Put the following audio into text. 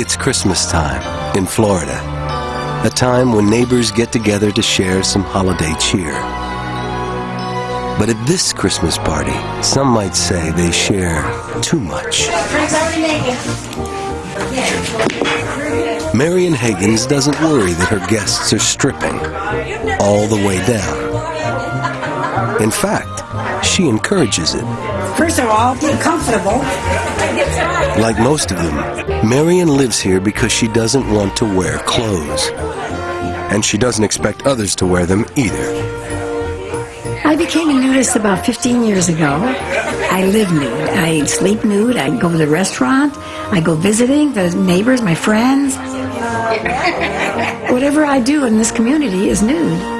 It's Christmas time in Florida, a time when neighbors get together to share some holiday cheer. But at this Christmas party, some might say they share too much. Marion Higgins doesn't worry that her guests are stripping all the way down. In fact, she encourages it. First of all, get comfortable. Like most of them, Marion lives here because she doesn't want to wear clothes. And she doesn't expect others to wear them either. I became a nudist about 15 years ago. I live nude. I sleep nude. I go to the restaurant. I go visiting the neighbors, my friends. Whatever I do in this community is nude.